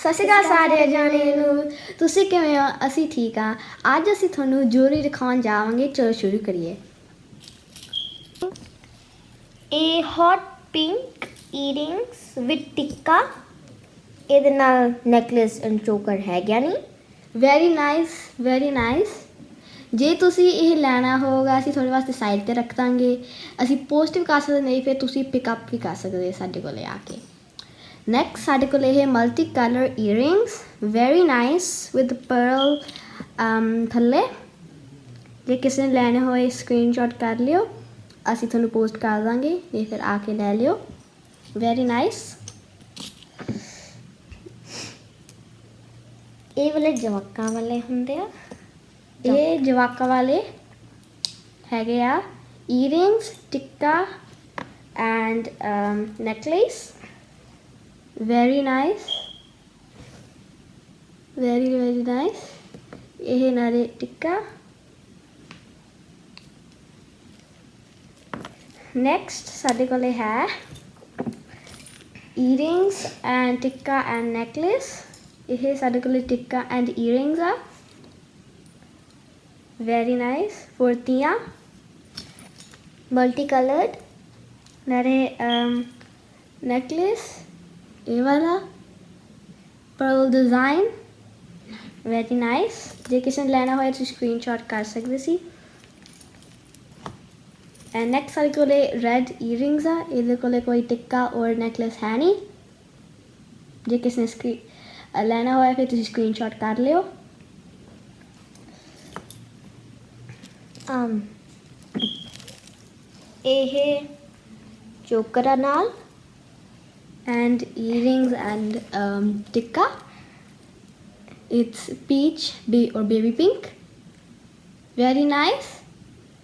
ਸਤਿ ਸ਼੍ਰੀ ਅਕਾਲ ਸਾਰੇ ਜਾਣੇ ਨੂੰ। ਤੁਸੀਂ ਕਿਵੇਂ ਹੋ? ਅਸੀਂ ਠੀਕ ਆ ਅੱਜ ਅਸੀਂ ਤੁਹਾਨੂੰ ਜੂਰੀ ਦਿਖਾਉਣ ਜਾਵਾਂਗੇ। ਚਲੋ ਸ਼ੁਰੂ ਕਰੀਏ। ਇਹ hot pink earrings with tikka ਇਹਦੇ ਨਾਲ ਨੈਕਲੇਸ ਐਂਡ ਚੋਕਰ ਹੈ ਗਿਆ ਨਹੀਂ ਵੈਰੀ ਨਾਈਸ ਵੈਰੀ ਨਾਈਸ ਜੇ ਤੁਸੀਂ ਇਹ ਲੈਣਾ ਹੋਗਾ ਅਸੀਂ ਤੁਹਾਡੇ ਵਾਸਤੇ ਸਾਈਡ ਤੇ ਰੱਖ ਦਾਂਗੇ। ਅਸੀਂ ਪੋਸਟ ਵੀ ਕਰ ਸਕਦੇ ਨਹੀਂ ਫਿਰ ਤੁਸੀਂ ਪਿਕ ਅਪ ਵੀ ਕਰ ਸਕਦੇ ਸਾਡੇ ਕੋਲੇ ਆ ਕੇ। ਨੈਕਸਟ ਸਾਡੇ ਕੋਲ ਇਹ multi colour earrings very nice with pearl ਥੱਲੇ। ਜੇ ਕਿਸੇ ਨੇ ਲੈਣੇ ਹੋਏ ਸਕਰੀਨਸ਼ਾਟ ਕਰ ਲਿਓ। ਅਸੀਂ ਤੁਹਾਨੂੰ ਪੋਸਟ ਕਰ ਦਾਂਗੇ ਇਹ ਫਿਰ ਆ ਕੇ ਲੈ ਲਿਓ। ਵੈਰੀ ਨਾਈਸ ਇਹ ਵਾਲੇ ਜਵਾਕਾਂ ਵਾਲੇ ਹੁੰਦੇ ਆ। ਇਹ ਜਵਾਕਾਂ ਵਾਲੇ ਹੈਗੇ ਆ। Earrings tikka and necklace very nice very very nice ਇਹ ਨਾਲੇ ਟਿੱਕਾ ਨੈਕਸਟ ਸਾਡੇ ਕੋਲੇ ਹੈ earrings and tikka and necklace ਇਹ ਸਾਡੇ ਕੋਲੇ ਟਿੱਕਾ ਐਂਡ ਈਅਰਿੰਗਸ ਆ very nice for Tia multicolored नारे necklace ये वाला pearl design very nice ਜੇ ਕਿਸੇ ਨੇ ਲੈਣਾ ਹੋਇਆ ਤੁਸੀਂ ਸਕਰੀਨਸ਼ਾਟ ਕਰ ਸਕਦੇ ਸੀ ਐਂਡ ਨੈਕਸਟ ਸਾਡੇ ਕੋਲੇ ਰੈਡ ਈਅਰਿੰਗਸ ਆ ਇਹਦੇ ਕੋਲੇ ਕੋਈ ਟਿੱਕਾ ਔਰ ਨੈਕਲੇਸ ਹੈ ਨਹੀਂ ਜੇ ਕਿਸੇ ਨੇ ਸਕਰੀ ਲੈਣਾ ਹੋਇਆ ਫਿਰ ਤੁਸੀਂ ਸਕਰੀਨਸ਼ਾਟ ਕਰ ਲਿਓ um ਇਹ ਚੋਕਰਾਂ ਨਾਲ and earrings and um, tikka. It's peach be or baby pink. Very nice.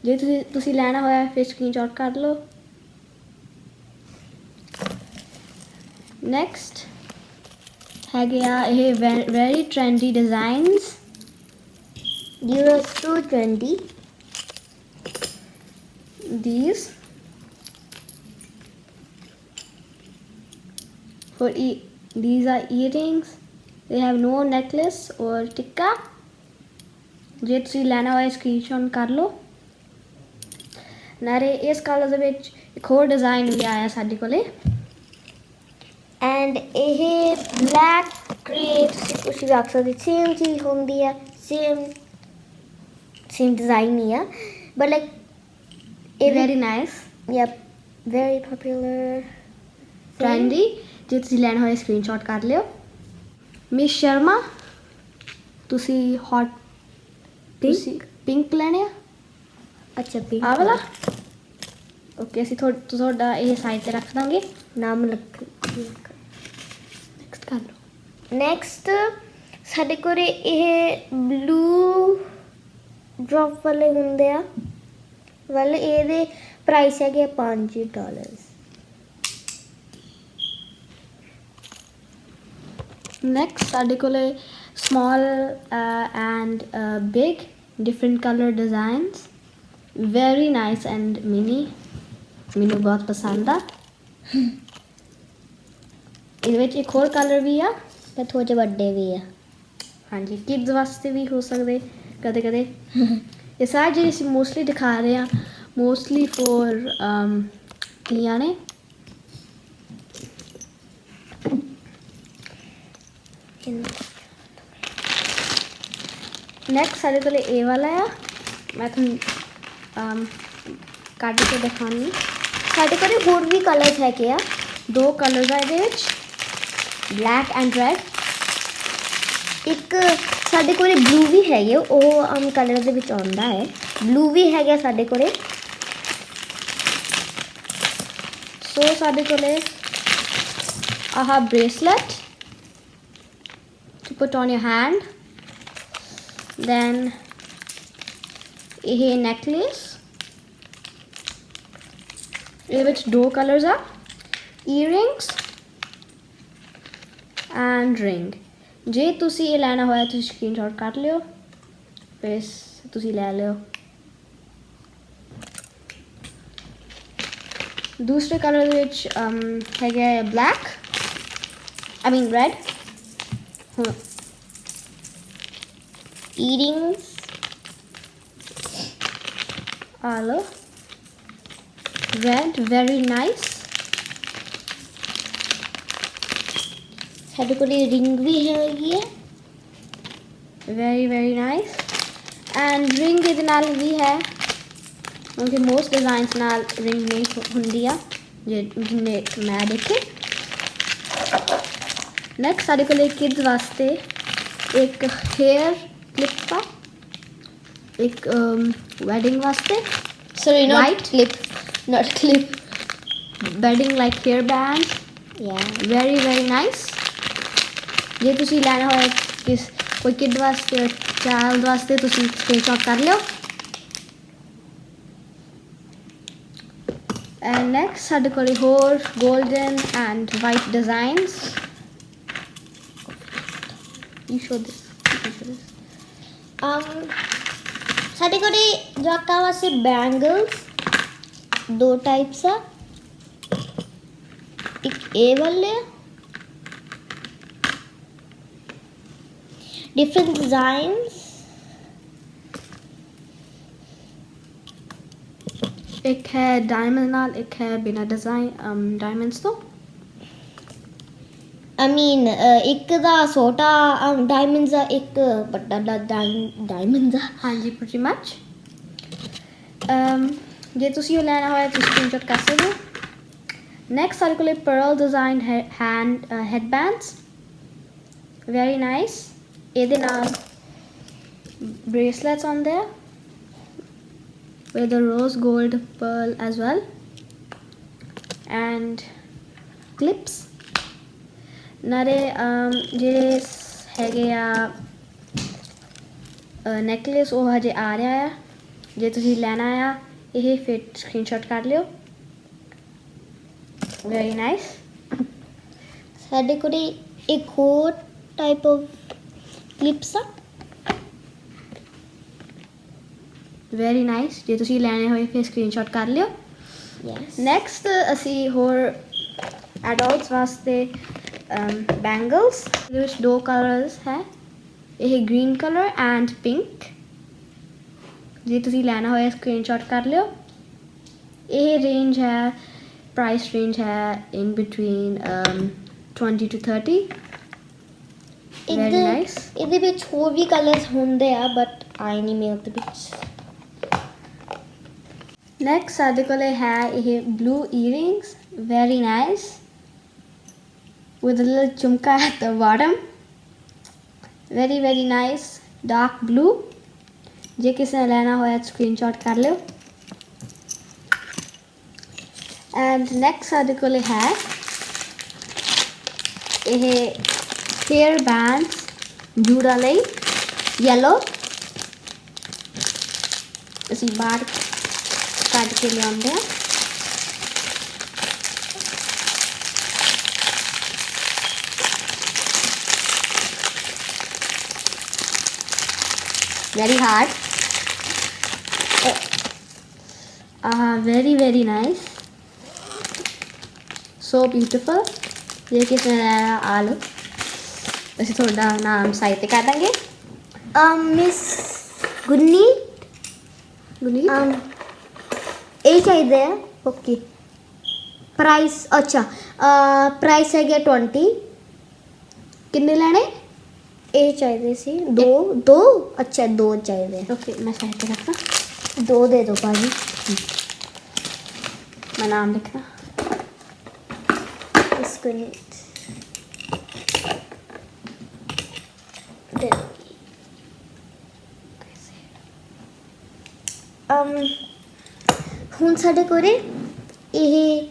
ਜੇ ਤੁਸੀਂ ਤੁਸੀਂ ਲੈਣਾ ਹੋਇਆ ਫਿਰ ਸਕਰੀਨਸ਼ਾਟ ਕਰ ਲਓ ਨੈਕਸਟ ਹੈਗੇ ਆ ਇਹ very trendy designs US 220 these for e these are earrings they have no necklace or tikka ਜੇ ਤੁਸੀਂ ਲੈਣਾ ਹੋਇਆ ਸਕਰੀਨਸ਼ਾਟ ਕਰ ਲਓ ਨਾਲੇ ਇਸ ਕਲਰ ਦੇ ਵਿੱਚ ਇੱਕ ਹੋਰ ਡਿਜ਼ਾਈਨ ਵੀ ਆਇਆ ਸਾਡੇ ਕੋਲੇ ਐਂਡ ਇਹ ਬਲੈਕ ਗ੍ਰੇ ਤੁਸੀਂ ਵੀ ਆਖ ਸਕਦੇ ਸੇਮ ਚੀਜ਼ ਹੁੰਦੀ ਹੈ ਸੇਮ ਸੇਮ ਡਿਜ਼ਾਈਨ ਹੀ ਆ ਬਟ ਲਾਈਕ ਇਹ very nice yup very popular trendy ਜੇ ਤੁਸੀਂ ਲੈਣਾ ਹੋਇਆ ਸਕਰੀਨਸ਼ਾਟ ਕਰ ਲਿਓ। ਮਿਸ ਸ਼ਰਮਾ ਤੁਸੀਂ ਹੌਟ ਤੁਸੀਂ ਪਿੰਕ ਲੈਣੇ ਆ? ਅੱਛਾ ਪਿੰਕ ਆ ਵਾਲਾ? ਓਕੇ ਅਸੀਂ ਤੁਹਾਡਾ ਤੁਹਾਡਾ ਇਹ ਸਾਈਡ ਤੇ ਰੱਖ ਦਾਂਗੇ। ਨਾਮ ਲਿਖ ਨੈਕਸਟ ਕਰ ਲਓ। ਨੈਕਸਟ ਸਾਡੇ ਕੋਲ ਇਹ ਬਲੂ ਡ੍ਰੌਪ ਵਾਲੇ ਹੁੰਦੇ ਆ। ਵਾਲੇ ਇਹਦੇ ਪ੍ਰਾਈਸ ਹੈਗੇ 5 ਡਾਲਰਸ ਨੈਕਸਟ ਸਾਡੇ ਕੋਲੇ small and big different colour designs very nice and mini ਮੈਨੂੰ ਬਹੁਤ ਪਸੰਦ ਆ ਇਹਦੇ ਵਿੱਚ ਇੱਕ ਹੋਰ ਕਲਰ ਵੀ ਆ ਤੇ ਥੋੜੇ ਜਿਹੇ ਵੱਡੇ ਵੀ ਆ ਹਾਂਜੀ ਕਿਡਸ ਵਾਸਤੇ ਵੀ ਹੋ ਸਕਦੇ ਕਦੇ ਕਦੇ ਇਹ ਸਾਰੇ ਜਿਹੜੇ ਅਸੀਂ ਮੋਸਟਲੀ ਦਿਖਾ ਰਹੇ ਆ ਮੋਸਟਲੀ ਫॉर ਕੀਆਂ ਨੇ ਨੈਕਸਟ ਸਾਡੇ ਕੋਲ ਇਹ ਵਾਲਾ ਆ ਮੈਂ ਤੁਹਾਨੂੰ um, ਕੱਢ ਕੇ ਦਿਖਾਉਣੀ ਸਾਡੇ ਕੋਲ ਹੋਰ ਵੀ ਕਲਰਸ ਹੈਗੇ ਆ ਦੋ ਕਲਰਸ ਆ ਇਹਦੇ ਵਿੱਚ ਬਲੈਕ ਐਂਡ ਰੈਡ ਇੱਕ ਸਾਡੇ ਕੋਲੇ ਬਲੂ ਵੀ ਹੈਗੇ ਉਹ ਆਮ ਕਲਰ ਦੇ ਵਿੱਚ ਆਉਂਦਾ ਹੈ ਬਲੂ ਵੀ ਹੈਗਾ ਸਾਡੇ ਕੋਲੇ ਸੋ ਸਾਡੇ ਕੋਲੇ ਆਹ bracelet to put on your hand then ਇਹ necklace ਇਹਦੇ ਵਿੱਚ ਦੋ ਕਲਰਸ ਆ earrings and ring ਜੇ ਤੁਸੀਂ ਇਹ ਲੈਣਾ ਹੋਇਆ ਤੁਸੀਂ ਸਕਰੀਨਸ਼ਾਟ ਕਰ ਲਿਓ ਫਿਰ ਤੁਸੀਂ ਲੈ ਲਿਓ ਦੂਸਰੇ ਕਲਰ ਦੇ ਵਿੱਚ um, ਹੈਗਾ ਬਲੈਕ ਆਈ ਮੀਨ red eatings Arlo red, very nice. Side को लिए रिंग भी है ये. Very very nice and ring इस नाल भी है. उनके मोस्ट डिजाइंस नाल रिंग नहीं होंगी जिन्हें मैं देखे. नैक्सट साढ़े को किड्स वास्ते एक hair lip like ek um, wedding waste sorry not White. clip not clip wedding like hairband, yeah. Very very nice. je tusi lena hoye kis koi kid waste child waste tusi screenshot kar leo And next, sadhu koli hor golden and white designs. You show this. Um ਸਾਡੇ ਕੋਲ ਜਵਾਕਾਂ ਵਾਸਤੇ bangles ਦੋ types ਆ। ਇੱਕ ਇਹ ਵਾਲੇ ਆ। ਡਿਫਰੈਂਟ ਡਿਜ਼ਾਈਨਸ ਇੱਕ ਹੈ ਡਾਇਮੰਡ ਨਾਲ, ਇੱਕ ਹੈ ਬਿਨਾ ਡਿਜ਼ਾਈਨ ਡਾਇਮੰਡਸ ਤੋਂ। I mean uh, ਇੱਕ ਦਾ ਛੋਟਾ ਡਾਇਮੰਡਸ ਆ ਇੱਕ ਵੱਡਾ ਡਾਇਮੰਡਸ ਆ ਹਾਂਜੀ pretty much um ਜੇ ਤੁਸੀਂ ਉਹ ਲੈਣਾ ਹੋਇਆ ਤੁਸੀਂ ਸਕਰੀਨਸ਼ਾਟ ਕਰ ਸਕਦੇ ਹੋ ਨੈਕਸਟ ਸਾਡੇ ਕੋਲ pearl design hand headbands very nice ਇਹਦੇ ਨਾਲ bracelets on there with the rose gold pearl as well and clips ਨਾਲੇ ਜਿਹੜੇ ਹੈਗੇ ਆ ਨੈਕਲੇਸ ਉਹ ਹਜੇ ਆ ਰਿਹਾ ਆ। ਜੇ ਤੁਸੀਂ ਲੈਣਾ ਆ ਇਹ ਫਿਰ ਸਕਰੀਨਸ਼ਾਟ ਕਰ ਲਿਓ। ਵੈਰੀ ਨਾਈਸ ਸਾਡੇ ਕੋਲ ਇੱਕ ਹੋਰ ਟਾਈਪ ਆਫ ਕਲਿਪਸ ਆ। ਵੈਰੀ ਨਾਈਸ ਜੇ ਤੁਸੀਂ ਲੈਣੇ ਹੋਏ ਫਿਰ ਸਕਰੀਨਸ਼ਾਟ ਕਰ ਲਿਓ। ਯੈਸ ਨੈਕਸਟ ਅਸੀਂ ਹੋਰ ਐਡਲਟਸ ਵਾਸਤੇ ਬੈਂਗਲਸ ਇਹਦੇ ਵਿੱਚ ਦੋ ਕਲਰਸ ਹੈ ਇਹ ਗ੍ਰੀਨ ਕਲਰ ਐਂਡ ਪਿੰਕ ਜੇ ਤੁਸੀਂ ਲੈਣਾ ਹੋਇਆ ਸਕਰੀਨਸ਼ਾਟ ਕਰ ਲਿਓ ਇਹ ਰੇਂਜ ਹੈ ਪ੍ਰਾਈਸ ਰੇਂਜ ਹੈ in between 20 to 30 very nice ਇਹਦੇ ਵਿੱਚ ਹੋਰ ਵੀ ਕਲਰਸ ਹੁੰਦੇ ਆ ਬਟ ਆਈ ਨਹੀਂ ਮੇਲ ਦੇ ਵਿੱਚ। ਨੈਕਸਟ ਸਾਡੇ ਕੋਲ ਹੈ ਇਹ blue earrings. Very nice. with a little chumka at the bottom very very nice dark blue ਜੇ ਕਿਸੇ ਨੇ ਲੈਣਾ ਹੋਇਆ ਸਕਰੀਨਸ਼ਾਟ ਕਰ ਲਿਓ ਐਂਡ ਨੈਕਸਟ ਸਾਡੇ ਕੋਲ ਹੈ ਇਹ ਹੇਅਰ ਬੈਂਡਸ ਜੂੜਾ ਲਈ yellow ਅਸੀਂ ਬਾਹਰ ਕੱਢ ਕੇ ਲਿਆਉਂਦੇ ਆ very hard. Uh, very very nice. So beautiful. ये किसमें आलू? वैसे थोड़ा नाम साहित्य कर देंगे मिस गुन्नी गुन्नी ये चाहिए ओके प्राइस अच्छा. प्राइस है ट्वेंटी किन्ने लैने? ਕਿੰਨੇ ਲੈਣੇ ਇਹ ਚਾਹੀਦੇ ਸੀ ਦੋ ਦੋ ਅੱਛਾ ਦੋ ਚਾਹੀਦੇ ਓਕੇ ਮੈਂ ਸਾਈਟ ਤੇ ਰੱਖਾਂ ਦੋ ਦੇ ਦਿਓ ਭਾਜੀ ਮੈਂ ਨਾਮ ਲਿਖਣਾ ਇਸ ਗੁੰਨੀ ਦੇ um ਹੁਣ ਸਾਡੇ ਕੋਲੇ ਇਹ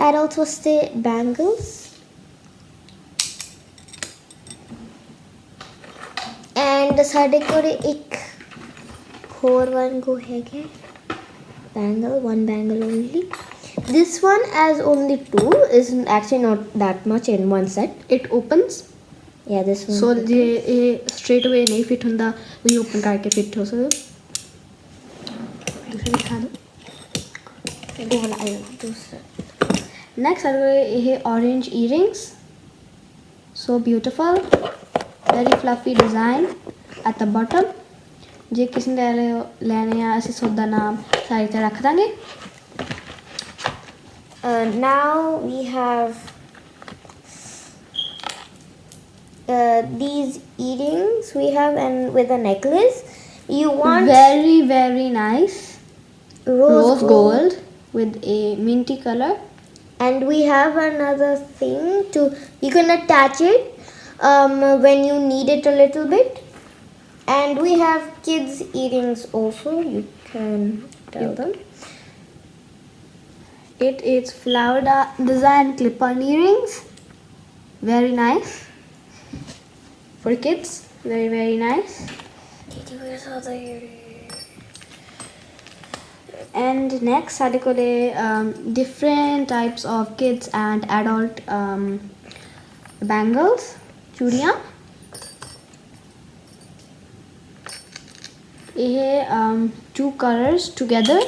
ਐਡਲਟ ਵਾਸਤੇ ਬੈਂਗਲਸ ਐਂਡ ਸਾਡੇ ਕੋਲੇ ਇੱਕ ਹੋਰ ਵਨ ਕੋ ਹੈਗਾ bangle one bangle only this one as only two is actually not that much in one set it opens yeah this one so ਜੇ ਇਹ ਸਟ੍ਰੇਟ ਅਵੇ ਨਹੀਂ ਫਿਟ ਹੁੰਦਾ ਤੁਸੀਂ ਓਪਨ ਕਰਕੇ ਫਿਟ ਹੋ ਸਕਦੇ ਹੋ ਦੂਸਰਾ ਦਿਖਾ ਦਿਓ वो वाला आया दूसरा ਨੈਕਸਟ ਸਾਡੇ ਕੋਲ ਇਹ orange earrings so beautiful very fluffy design at the bottom ਜੇ ਕਿਸੇ ਨੇ ਲੈ- ਲੈਣੇ ਆ ਅਸੀਂ ਸੋਦਾ ਨਾਮ ਸਾਈਡ ਤੇ ਰੱਖ ਦਾਂਗੇ Uh, now we have uh, these earrings we have and with a necklace. You want very very nice rose, rose gold with a minty color and we have another thing to you can attach it um, when you need it a little bit. And we have kids eatings also. You can tell them. It is flower design clip-on earrings. Very nice. For kids, very very nice. And next, Sadikole, um, different types of kids and adult um, bangles, churiya. ਇਹ um, two colors together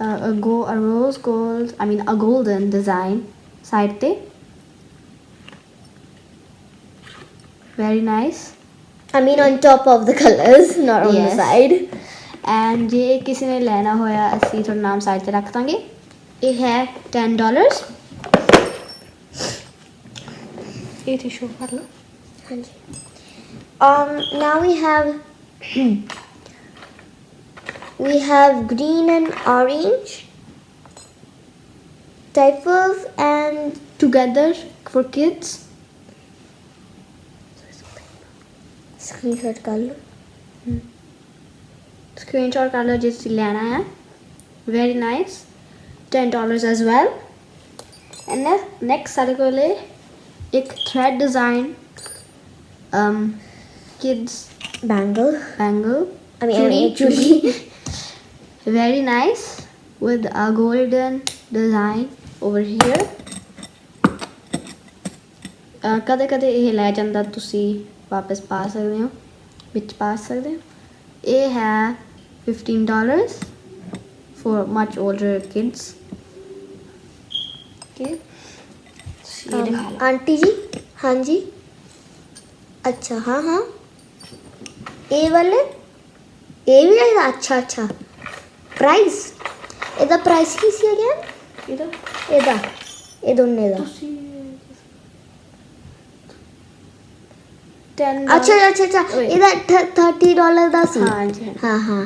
uh, a go a rose gold I mean a golden design side te very nice I mean on top of the colors, not on Yes. the side. And ਜੇ ਕਿਸੇ ਨੇ ਲੈਣਾ ਹੋਇਆ ਅਸੀਂ ਤੁਹਾਡਾ ਨਾਮ side ਤੇ ਰੱਖ ਦਾਂਗੇ ਇਹ ਹੈ 10 ਡਾਲਰਸ ਇਹ ਤੇ ਸ਼ੋ ਕਰ ਲਓ Um, now we have Hmm. we have green and orange diapers and together for kids. Screen shot color. Hmm. Screen shot color just Lana. Eh? Very nice. Ten dollars as well. And next next article a thread design. Um kids bangle. bangle I mean, I mean Chudi. chudi. very nice with a golden design over here ਕਦੇ ਕਦੇ ਇਹ ਲੈ ਜਾਂਦਾ ਤੁਸੀਂ ਵਾਪਸ ਪਾ ਸਕਦੇ ਹੋ ਵਿੱਚ ਪਾ ਸਕਦੇ ਹੋ ਇਹ ਹੈ 15 dollars for much older kids okay ਇਹ ਦਿਖਾ Um, ਲਓ ਆਂਟੀ ਜੀ ਹਾਂਜੀ ਅੱਛਾ ਹਾਂ ਹਾਂ ਇਹ ਵਾਲੇ ਇਹ ਵੀ ਹੈਗਾ ਅੱਛਾ ਅੱਛਾ ਪ੍ਰਾਈਸ ਇਹਦਾ ਪ੍ਰਾਈਸ ਕੀ ਸੀ ਅਗੇਨ ਇਹਦਾ ਇਹਦਾ ਇਹ ਦੋਨੇ ਦਾ ਤੁਸੀਂ 10 ਅੱਛਾ ਅੱਛਾ ਅੱਛਾ ਓਏ। ਇਹਦਾ 30 ਡਾਲਰ ਦਾ ਸੀ ਹਾਂਜੀ ਹਾਂਜੀ। ਹਾਂ ਹਾਂ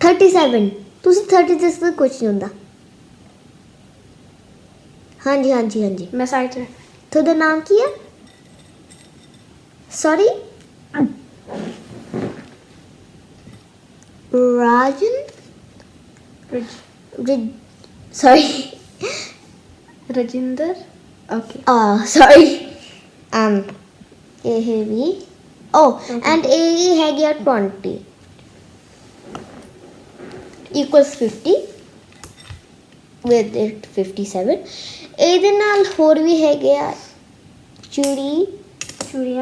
37 ਤੁਸੀਂ 30 ਤੇ ਤਾਂ ਕੁਝ ਨਹੀਂ ਹੁੰਦਾ ਹਾਂਜੀ ਹਾਂਜੀ ਹਾਂਜੀ ਮੈਂ ਸਾਈਡ ਤੇ ਤੁਹਾਡਾ ਨਾਮ ਕੀ ਹੈ sorry Rajan? Raj. Raj. Sorry. Rajinder? Okay. Oh, sorry. Um, A heavy. Oh, okay. and A had your 20 equals 50 with it 57. ಇದನ್ನ ಅಲ್ಲಿ ಹೋರ್ವಿ ಹೇಗೆ Churi. ಚೂಡಿಯ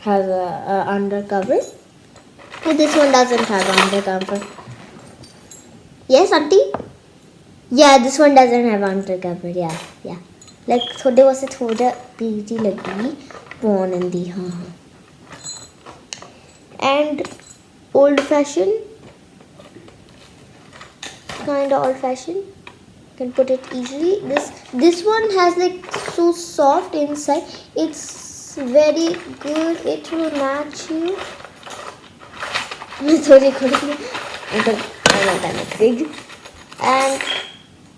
has a, a undercover. But this one doesn't have undercover. Yes, auntie? Yeah, this one doesn't have undercover. Yeah, yeah. Like, thode was a thoda beauty lagi born in the huh. And old fashioned. Kinda old fashioned. Can put it easily. This this one has like so soft inside. It's very good it will match you sorry sorry and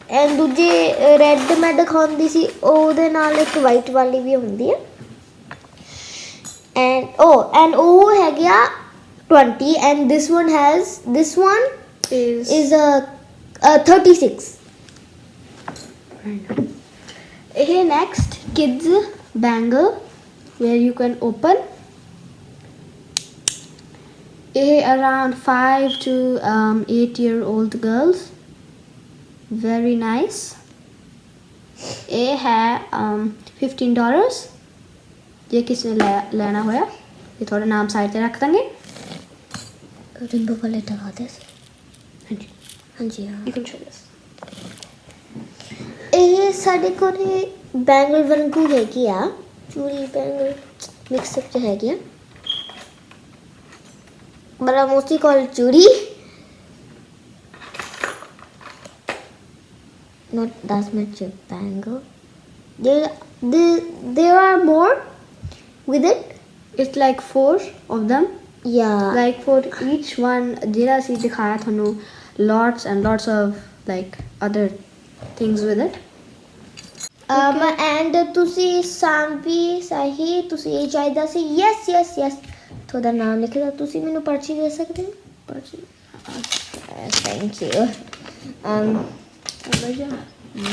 and ਦੂਜੇ red ਮੈਂ ਦਿਖਾਉਂਦੀ ਸੀ ਉਹਦੇ ਨਾਲ ਇੱਕ white ਵਾਲੀ ਵੀ ਹੁੰਦੀ ਹੈ and oh and oh ਹੈਗਾ 20 and this one has this one is is a, a 36 ਇਹ next kids bangle where you can open ਇਹ around 5 to um, 8 year old girls very nice ਇਹ ਹੈ um, 15 dollars ਜੇ ਕਿਸੇ ਨੇ ਲੈ- ਲੈਣਾ ਹੋਇਆ ਇਹ ਤੁਹਾਡਾ ਨਾਮ ਸਾਈਡ ਤੇ ਰੱਖ ਦਾਂਗੇ ਰਿੰਬੋ ਵਾਲੇ ਲਗਾ ਦੇ ਸੀ ਹਾਂਜੀ ਹਾਂਜੀ ਹਾਂ you can show this ਇਹ ਸਾਡੇ ਕੋਲ ਬੈਂਗਲ ਵਾਂਗੂ ਹੈਗੀ ਆ चूड़ी बैंगल मिक्सअप जो है क्या बड़ा मोस्टली कॉल चूड़ी। Not this much bangle there are more with it it's like four of them या लाइक फोर ईच वन जिला सी दिखाया थानू lots and lots of like other things with it um and ਤੁਸੀਂ ਸਾਂਵੀ ਸਹੀ ਤੁਸੀਂ ਇਹ ਚਾਹੀਦਾ ਸੀ ਯੈਸ ਯੈਸ ਯੈਸ ਤੁਹਾਡਾ ਨਾਮ ਲਿਖਦਾ ਤੁਸੀਂ ਮੈਨੂੰ ਪਰਚੀ ਦੇ ਸਕਦੇ ਹੋ ਪਰਚੀ thank you um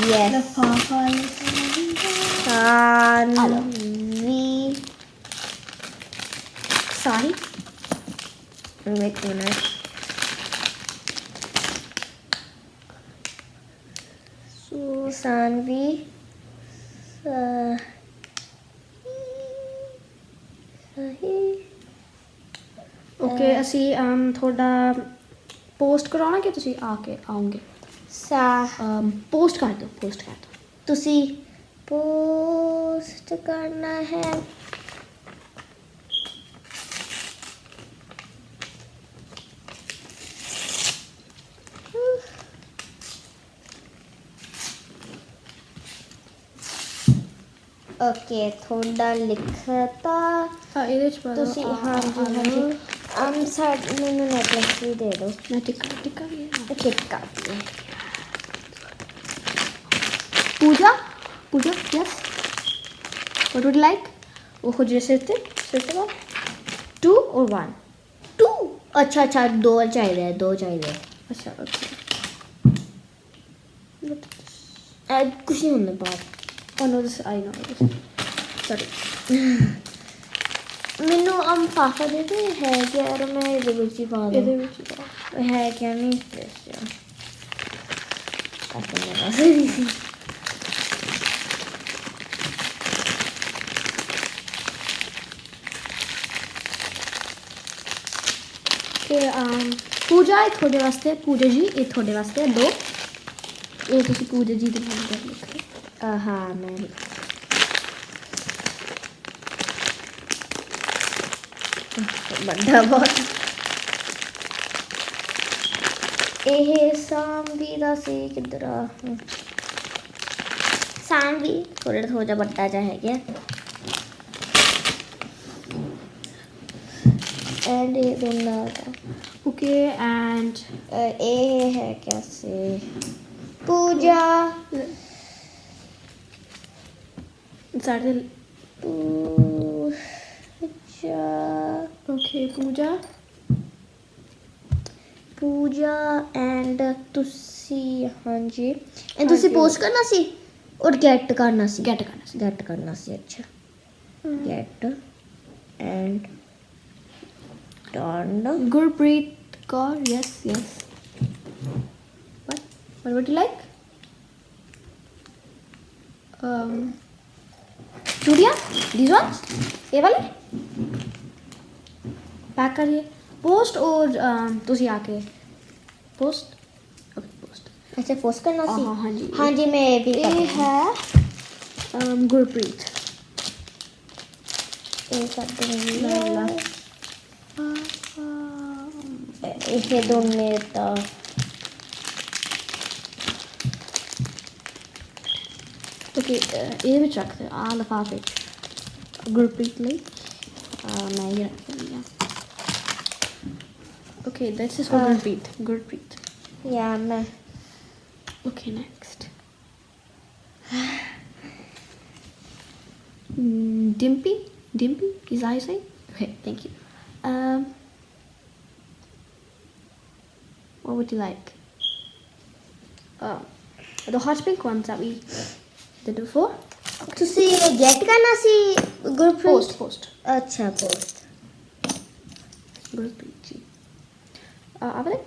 yes Saanvi sorry wait a minute so Saanvi uh, ਸਹੀ ਓਕੇ ਅਸੀਂ um, ਤੁਹਾਡਾ ਪੋਸਟ ਕਰਾਉਣਾ ਕਿ ਤੁਸੀਂ ਆ ਕੇ ਆਉਂਗੇ ਸਾ ਪੋਸਟ ਕਰ ਦਿਓ ਪੋਸਟ ਕਰ ਦਿਓ। ਤੁਸੀਂ ਪੋਸਟ ਕਰਨਾ ਹੈ। ਓਕੇ ਤੁਹਾਡਾ ਲਿਖਤਾ ਹਾਂ ਇਹਦੇ ਚ ਪਾ ਦਿਓ। ਤੁਸੀਂ ਆਹ, ਹਾਂਜੀ ਆਹ, ਆਹ, ਹਾਂਜੀ ਅਮ ਸਾਡ ਮੈਨੂੰ ਨੈਕਲੈਸ ਵੀ ਦੇ ਦਿਓ ਮੈਂ ਟਿੱਕਾ ਟਿੱਕਾ ਵੀ ਹੈ। Tikka Pooja Pooja yes what would you like ਉਹ ਖੁਜਰੇ ਸਿਰ ਤੇ ਸਿਰ ਤੇ ਟੂ or one ਟੂ ਅੱਛਾ ਅੱਛਾ ਦੋ ਚਾਹੀਦੇ ਆ ਦੋ ਚਾਹੀਦੇ ਆ ਅੱਛਾ ਓਕੇ ਐ ਕੁਛ ਨਹੀਂ ਹੁੰਦਾ ਬਾਤ oh no this I know this sorry ਮੈਨੂੰ ਅਮ ਪਾਪਾ ਦੇ ਤੇ ਹੈ ਕਿ ਯਾਰ ਮੈਂ ਇਹਦੇ ਵਿੱਚ ਹੀ ਪਾ ਇਹਦੇ ਦੂੰ ਵਿੱਚ ਹੀ ਪਾਓ। ਹੈ ਕਿ ਨਹੀਂ ਦੱਸਿਆ ਪਾਪਾ ਨੇ ਦੱਸਿਆ ਤੇ um, ਪੂਜਾ ਇਹ ਤੁਹਾਡੇ ਵਾਸਤੇ ਪੂਜਾ ਜੀ ਇਹ ਤੁਹਾਡੇ ਵਾਸਤੇ ਦੋ ਇਹ ਤੁਸੀਂ ਪੂਜਾ ਜੀ ਦੇ ਨਾਮ ਤੇ ਲਿਖੋ Aha, man. बंदा बहुत एह सांबी दा से किधरा सांबी थोड़े थोड़ा बट्टा जाए क्या एंड ये बंदा ओके एंड ए है कैसे पूजा साढ़े ओके पूजा। पूजा? एंड तुसी हाँ जी। एंड तुसी पोस्ट करना सी? और गेट करना सी। गेट करना सी। गेट करना सी अच्छा। Get and done Gurpreet Kaur yes yes what what would you like um चूड़िया दिस ये वाले? पैक करिए। पोस्ट और um, तुम आके। पोस्ट ऐसे पोस्ट करना हाँ, सी? हाँ, हाँ जी। हाँ जी मैं भी ये है। um, गुरप्रीत ये सब तो ये दोनों okay uh, truck on the far page group quickly uh, okay that's is for uh, group beat group beat yeah me. okay next. dimpy dimpy is i say? Okay thank you. Um what would you like? Oh the hot pink ones that we did before. ਤੁਸੀਂ get ਕਰਨਾ ਸੀ Gurpreet post post ਅੱਛਾ post Gurpreet ji ਆਪਰੇ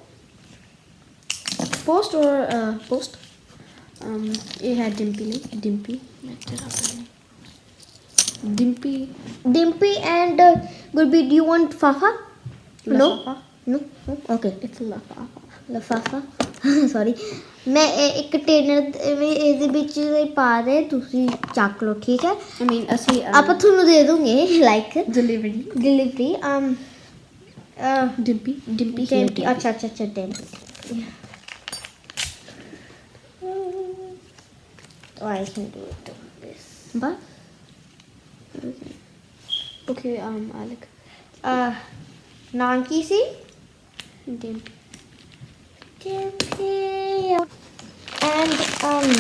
post ਔਰ post um ਇਹ ਹੈ ਡਿੰਪੀ ਲਈ ਡਿੰਪੀ ਮੈਂ ਤੇਰਾ ਸਾਹਮਣੇ Dimpy Dimpy and Gurpreet do you want ਫਾਫਾ No? ਲਫਾਫਾ ਨੋ ਮੈਂ ਇਹ ਇੱਕ ਟੇਨਰ ਵੀ ਇਹਦੇ ਵਿੱਚ ਹੀ ਪਾ ਦੇ ਤੁਸੀਂ ਚੱਕ ਲਓ ਠੀਕ ਹੈ ਆਈ ਮੀਨ ਅਸੀਂ ਆਪਾਂ ਤੁਹਾਨੂੰ ਦੇ ਦੂੰਗੇ like delivery delivery um Dimpy Dimpy Dimpy ਅੱਛਾ ਅੱਛਾ ਅੱਛਾ Dimpy Oh, I can do it like this. But okay, okay um, Alec. Uh, Nanki see? Dimpy. and um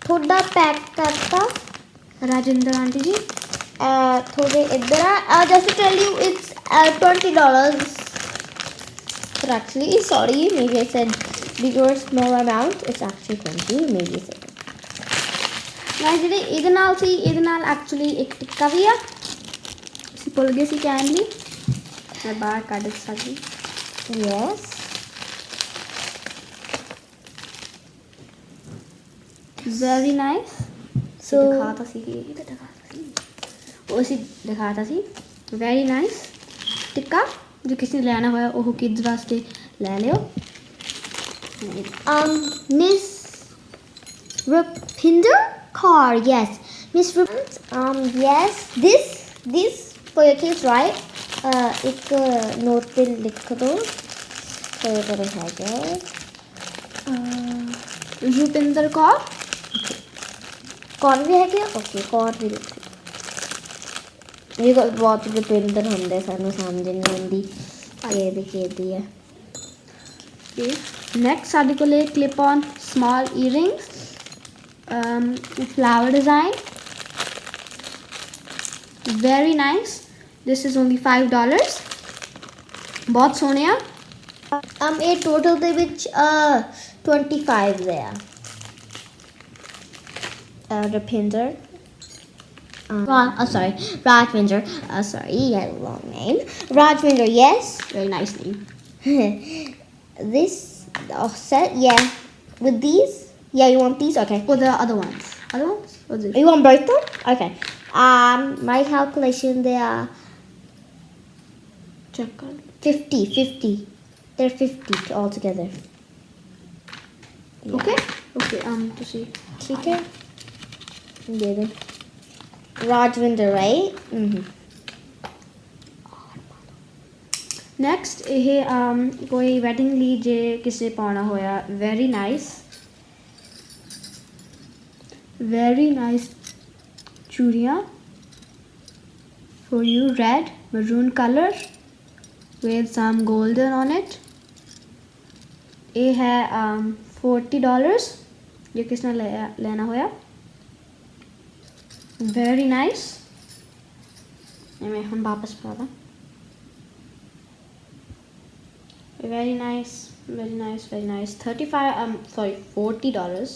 put the pack karta Rajendra auntie ji uh, थोड़े इधर I just tell you it's twenty dollars. actually sorry maybe I said bigger small amount. It's actually 20 maybe I said it இதனால் see actually a tikka भी है सी candy. I buy candy मैं yes. Very nice so दिखाता सी ये तो दिखा वो सी दिखाता सी। वेरी नाइस टिक्का जो किसी ने लेना हुआ ओह किड्स वास्ते ले लियो। Um miss rupinder car yes. Miss rupinder um yes this this for your kids right? Uh, एक uh, नोट पे लिख दो। तो ये करो है रुपिंदर कौर ਕੌਣ ਵੀ ਹੈਗੇ ਓਕੇ ਕੌਣ ਵੀ ਇਹ ਬਹੁਤ ਡਿਪੈਂਡਰ ਹੁੰਦੇ ਸਾਨੂੰ ਸਮਝ ਨਹੀਂ ਆਉਂਦੀ ਇਹ ਵੀ ਕਿਹਦੀ ਹੈ ਓਕੇ ਨੈਕਸਟ ਸਾਡੇ ਕੋਲੇ clip on small earring um, flower design. Very nice. This is only five dollars. ਬਹੁਤ ਸੋਹਣੇ ਆ। ਇਹ ਟੋਟਲ ਦੇ ਵਿੱਚ 25 ਦੇ ਆ। uh, the Pinder. Um, Rod, oh, sorry, Rodwinder. Oh, uh, sorry, you had a long name. Rodwinder, yes. Very nice name. this offset, yeah. With these, yeah, you want these, okay. Or the other ones, other ones. Or this? You want both of them? Okay. Um, my calculation, they are. Check on. 50, 50. They're 50 altogether. Yeah. Okay. Okay. Um. To see. Okay. दे दो Rajvinder right next ਇਹ um, ਕੋਈ wedding ਲਈ ਜੇ ਕਿਸੇ ਪਾਉਣਾ ਹੋਇਆ very nice very nice ਚੂੜੀਆਂ for you red maroon color with some golden on it ਇਹ ਹੈ um, 40 dollars ਜੇ ਕਿਸ ਨੇ ਲਿਆ- ਲੈਣਾ ਹੋਇਆ ਵੈਰੀ ਨਾਈਸ ਮੈਂ ਹੁਣ ਵਾਪਸ ਪਾ ਦਾਂ Very nice, very nice, very nice. Thirty-five. Um, sorry, forty dollars.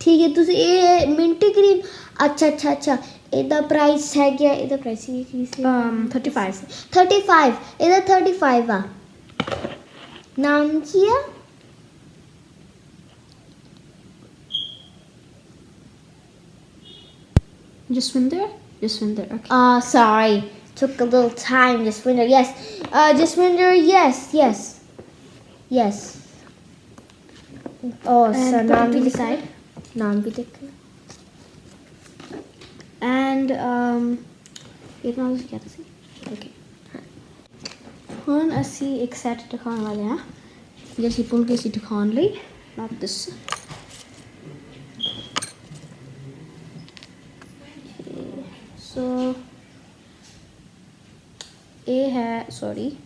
ठीक है ਤੁਸੀਂ ਇਹ ਮਿੰਟ ਗ੍ਰੀਨ ਅੱਛਾ ਅੱਛਾ ਅੱਛਾ ਇਹਦਾ ਪ੍ਰਾਈਸ ਹੈ ਗਿਆ ਇਹਦਾ ਪ੍ਰਾਈਸ ਹੀ ਕੀ ਸੀ Um, thirty-five. 35 ਇਹਦਾ 35 ਆ Nam kia. Just swim? Just swim there, ah, sorry. Took a little time, just swim. Yes. Uh, just swim yes, yes. Yes. Oh, and so now we decide. Now we take And, um, you can also get to see. Okay. Hun, a see, except the corner, yeah? just repulgate it only not this. So a hair sorry.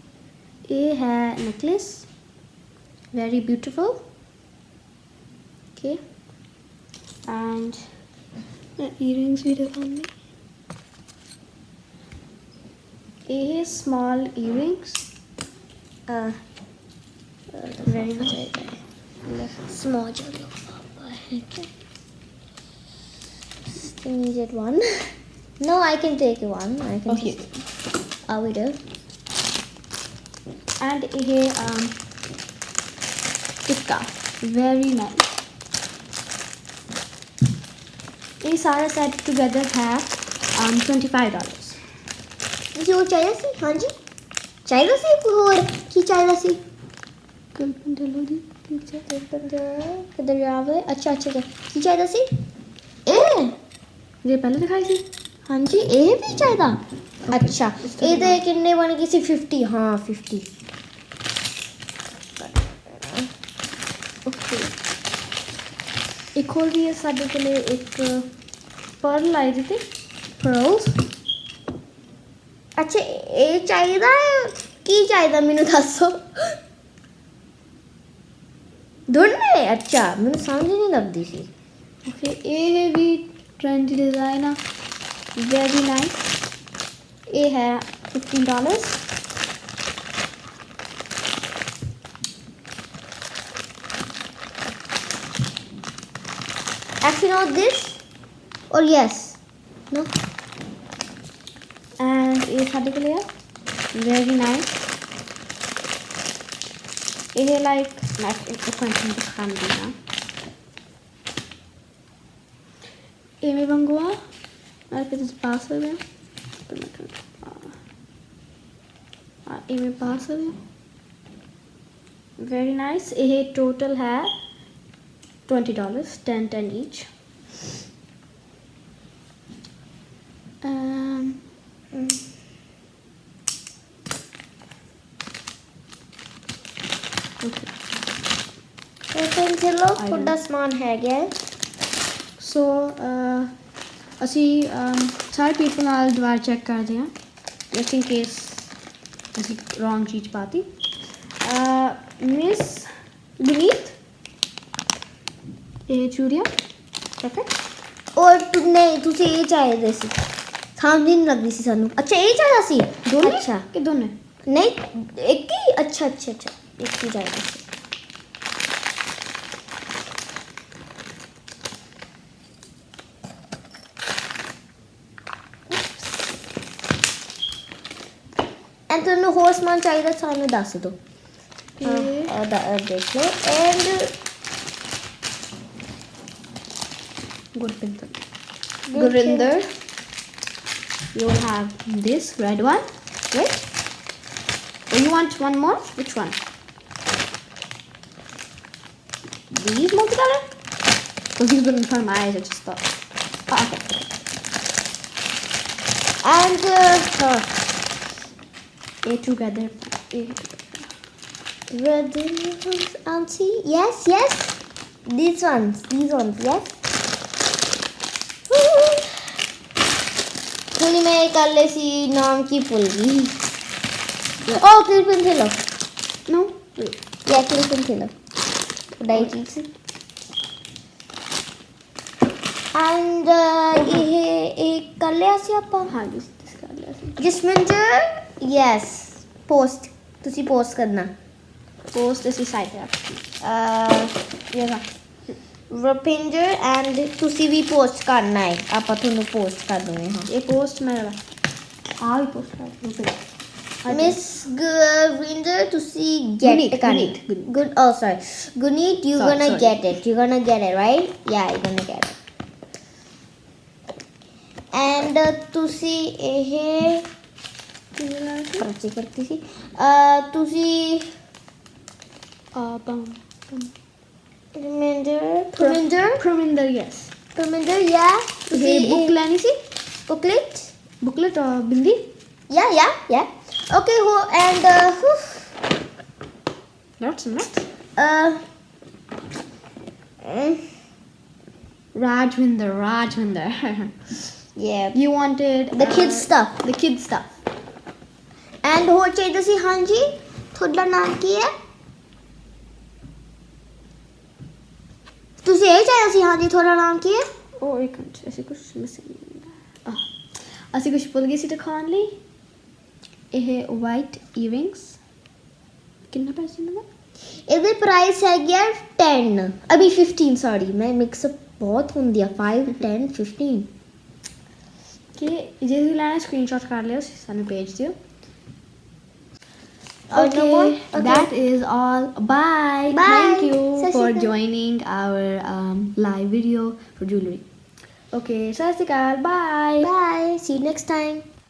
A hair necklace. Very beautiful. Okay. And my earrings video on me a small earrings. Uh, very much okay. there. And a small jelly Still needed one. No, I can take one. I can okay. take it. Uh, I'll And here, um, tikka. Very nice. This Sara set together have um, $25. So, chai lassi, Hanji? Chai lassi, or ki chai lassi? ਕਲਪਨ ਡਲੋ ਦੀ picture ਕਿੱਧਰ ਜਾਵੇ ਅੱਛਾ ਅੱਛਾ ਅੱਛਾ। ਕੀ ਚਾਹੀਦਾ ਸੀ ਇਹ ਜੇ ਪਹਿਲੇ ਦਿਖਾਈ ਸੀ? ਹਾਂਜੀ ਇਹ ਵੀ ਚਾਹੀਦਾ। ਅੱਛਾ ਇਹਦੇ ਕਿੰਨੇ ਬਣ ਗਏ ਸੀ? 50 ਹਾਂ 50 ਓਕੇ ਇੱਕ ਹੋਰ ਵੀ ਹੈ ਸਾਡੇ ਕੋਲੇ ਇੱਕ ਪਰਲ ਆਈ ਦਿੱਤੇ pearls ਅੱਛਾ ਇਹ ਚਾਹੀਦਾ? ਕੀ ਚਾਹੀਦਾ ਮੈਨੂੰ ਦੱਸੋ? दोनों है? अच्छा मैंने समझ नहीं लगती थी। Okay. ए है भी ट्रेंडी डिजाइन वेरी नाइस ए है fifteen dollars Actually not this? Or yes. No. And it's particular very nice. ይሄ ላይክ ኮንትን ብትካምዲና ኤሜ በንጎዋ ማርኬት ባሰበ ኤሜ ባሰበ very nice. eh total hai 20 dollars 10 each. Um, mm. ਚਲੋ ਤੁਹਾਡਾ ਸਮਾਨ ਹੈ। ਗਿਆ। ਸੋ ਅਸੀਂ ਸਾਰੇ ਪੀਪਲ ਨਾਲ ਦੁਬਾਰਾ ਚੈੱਕ ਕਰਦੇ ਹਾਂ ਜਸਟ ਇਨ ਕੇਸ ਅਸੀਂ ਰੋਂਗ ਚੀਜ਼ ਪਾਤੀ। ਮਿਸ ਗੁਨੀਤ ਇਹ ਚੂੜੀਆਂ? ਪਰਫੈਕਟ ਔਰ ਨਹੀਂ ਤੁਸੀਂ ਇਹ ਚਾਹੀਦੇ ਸੀ। ਸਮਝ ਨਹੀਂ ਲੱਗਦੀ ਸੀ ਸਾਨੂੰ। ਅੱਛਾ ਇਹ ਚਾਹੀਦਾ ਸੀ? ਦੋਨੇ? ਅੱਛਾ। ਕਿ ਦੋਨੇ? ਨਹੀਂ ਇੱਕ ਹੀ? ਅੱਛਾ ਅੱਛਾ ਅੱਛਾ। ਇੱਕ ਹੀ ਚਾਹੀਦਾ ਸੀ। ਐਂਡ ਤੁਹਾਨੂੰ ਹੋਰ ਸਮਾਨ ਚਾਹੀਦਾ ਸਾਨੂੰ ਦੱਸ ਦਿਓ ਇਹ ਹਾਂ ਦਾ ਦੇਖ ਲਓ and Gurpinder Gurinder you will have this red one right or you want one more which one these multicolor because these were in front of my eyes I just thought oh, okay and uh, A together. A together. Auntie. Yes, yes. These ones. These ones. Yes. पुल में कर ले सी नाम की पुलगी ओ clip इन खेलो no या clip इन खेलो die चीज़ ये एक कर ले ऐसे आप हाँ जिस कर ले ऐसे जिसमें जो ਯੈਸ ਪੋਸਟ ਤੁਸੀਂ ਪੋਸਟ ਕਰਨਾ post इसी side पे रखती ਅਹ ये ना ਰੁਪਿੰਦਰ ਐਂਡ ਤੁਸੀਂ ਵੀ ਪੋਸਟ ਕਰਨਾ ਹੈ ਆਪਾਂ ਤੁਹਾਨੂੰ ਪੋਸਟ ਕਰ ਦੂੰਗੇ ਹਾਂ ये post मेरा हाँ भी post कर दूँ फिर ਮਿਸ ਗਵਿੰਦਰ ਤੁਸੀਂ ਗੈਟ Guneet, ਕਰਨੀ Guneet, Guneet. Good oh sorry Guneet you Sorry, gonna sorry. Get it you gonna get it right ya you gonna get it and ਤੁਸੀਂ ਇਹ ਪਰਚੇ ਕਰਤੀ ਕਰਤੀ ਸੀ ਤੁਸੀਂ ਬੰ ਪਰਮਿੰਦਰ ਪਰਮਿੰਦਰ ਪਰਮਿੰਦਰ ਯੈਸ ਪਰਮਿੰਦਰ ਯਾ ਤੁਸੀਂ ਬੁੱਕ ਲੈਣੀ ਸੀ ਬੁਕਲੇਟ ਬੁਕਲੇਟ ਬਿੰਦੀ ਯਾ ਯਾ ਯਾ ਓਕੇ ਹੋ and knots not Rajwinder, Rajwinder. yeah. You wanted the kids uh, stuff. The kids stuff. And ਹੋਰ ਚਾਹੀਦਾ ਸੀ ਹਾਂਜੀ। ਤੁਹਾਡਾ ਨਾਮ ਕੀ ਹੈ? ਤੁਸੀਂ ਇਹ ਚਾਹੀਦਾ ਸੀ ਹਾਂਜੀ ਤੁਹਾਡਾ ਨਾਮ ਕੀ ਹੈ? ਉਹ ਇੱਕ ਮਿੰਟ ਅਸੀਂ ਕੁਝ ਮਿਸਿੰਗ ਆ। ਅਸੀਂ ਕੁਝ ਭੁੱਲ ਗਏ ਸੀ ਦਿਖਾਉਣ ਲਈ। ਇਹ ਵਾਈਟ ਈਅਰਿੰਗਸ ਕਿੰਨਾ ਪੈਸੇ ਇਹਨਾਂ ਦਾ? ਇਹਦੇ ਪ੍ਰਾਈਸ ਹੈਗਾ 10 ਅਭੀ 15 ਸੌਰੀ ਮੈਂ ਮਿਕਸ ਅਪ ਬਹੁਤ ਹੁੰਦੀ ਆ 5 10 15 ਕਿ ਜੇ ਤੁਸੀਂ ਲੈਣਾ ਸਕਰੀਨਸ਼ਾਟ ਕਰ ਲਿਓ ਸਾਨੂੰ ਭੇਜ ਦਿਓ। Oh, no? Okay, that is all. Bye. Bye. Thank you Sat for joining our um, live video for jewelry. Okay, Akal. Bye. Bye. See you next time.